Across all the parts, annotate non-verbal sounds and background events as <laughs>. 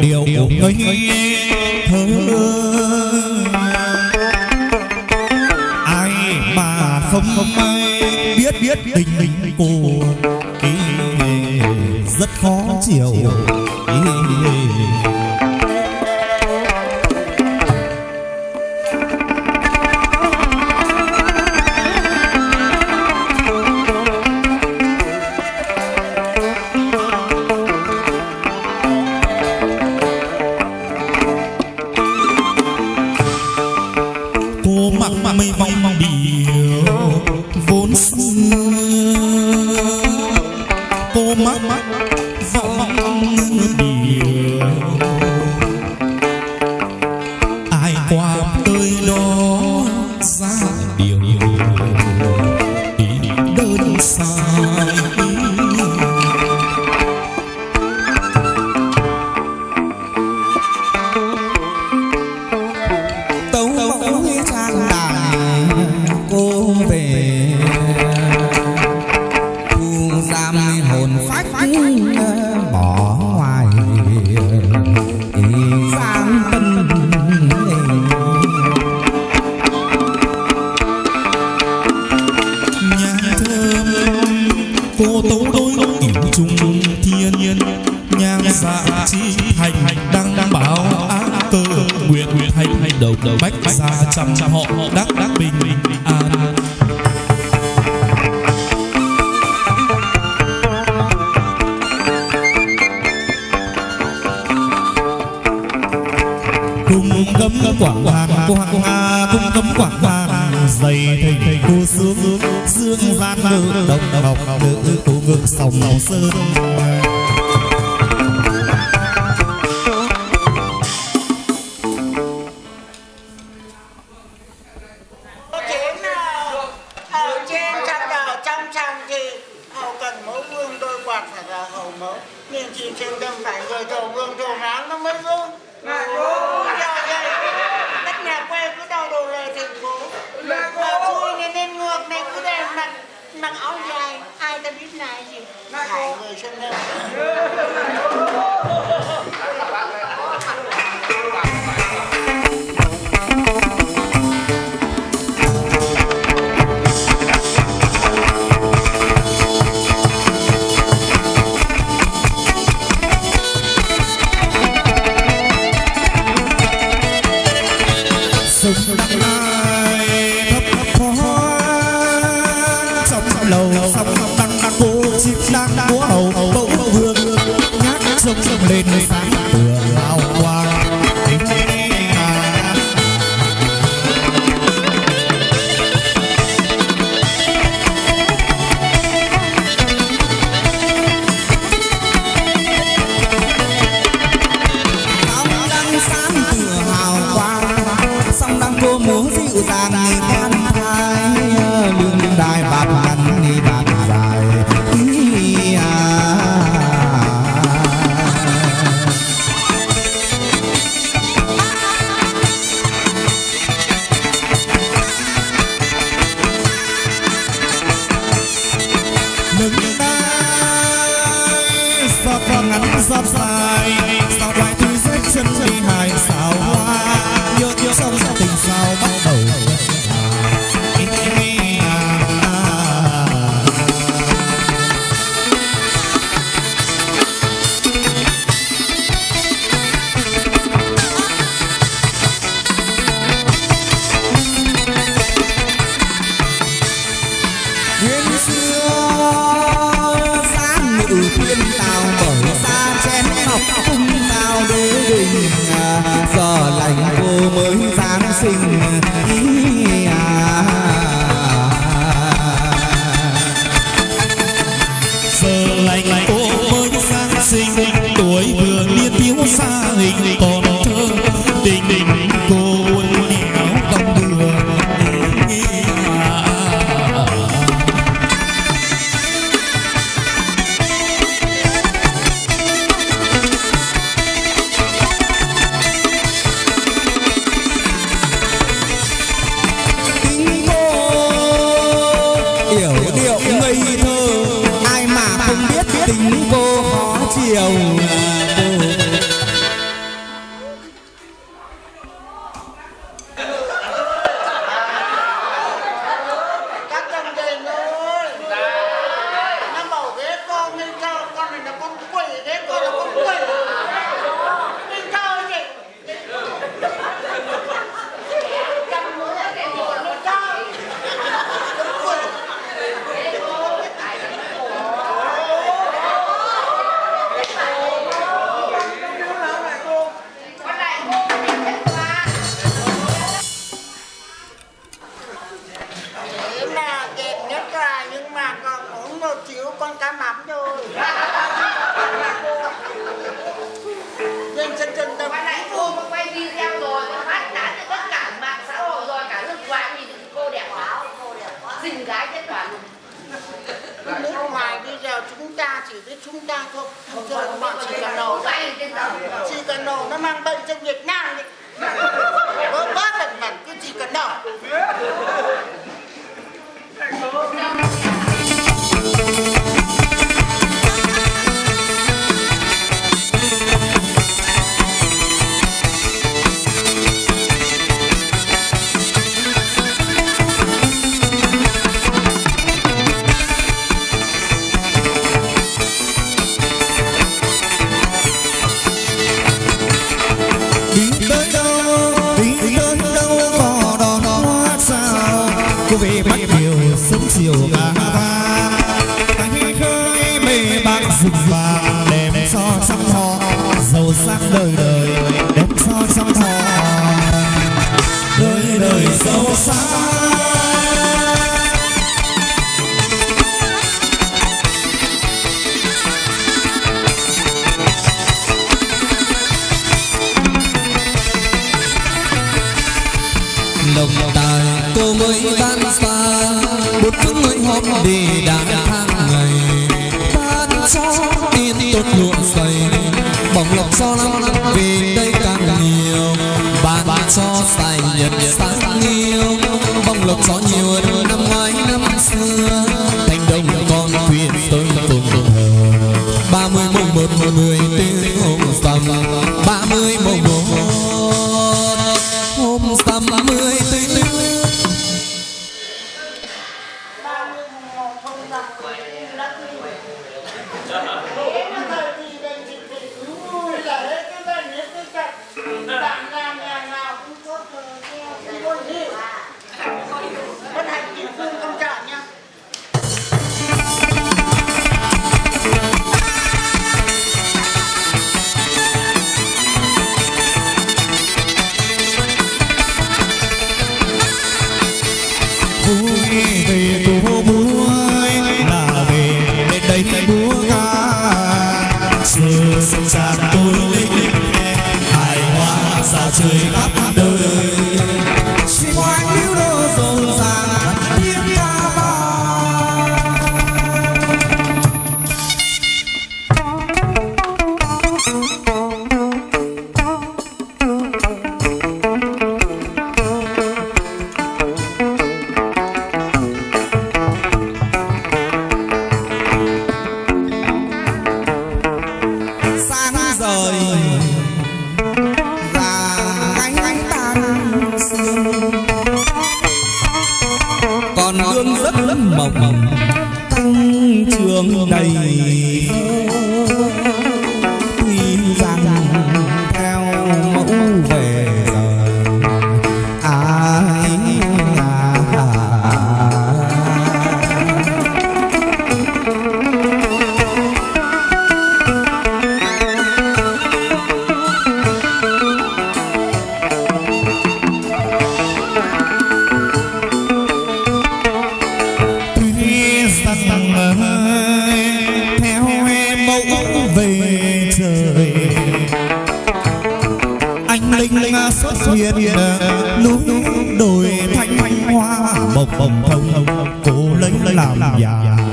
điều người Mama. nhiên nhang dạ chi hành đăng đăng bảo á cơ nguyện nguyện hành hành đầu đầu bách gia trăm trăm họ đắc đắc bình an. Cung cấm quảng hoàng quảng hà cung cấm quảng hoàng dày thình cô sướng, dương gian nữ đồng đồng nữ cô ngực sòng sơn mặc áo dài. Ai ta biết là gì lại người sân <laughs> hơn lành cô mới sang sinh tuổi vừa chỉ biết chúng ta không không cho các bạn chỉ cần nổ chỉ cần nổ nó mang bệnh cho việt nam đấy bớt bớt lần lần cứ chỉ cần nổ cô về bắt điều sớm chiều bà vang Anh khơi mê bác rừng vàng đem cho trăm họ giàu sang đời đời. từ sông trà tôi lịch, hài hòa sao trời khắp đường này hoa. Bồng bồng thông cô lấy làm già.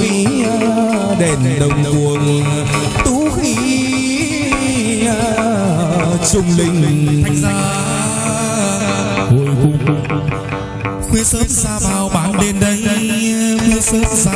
vĩ đèn đồng cuồng tú khí trung linh. Hồi cung khuya sớm xa bao bạn đến đây khuya sớm ra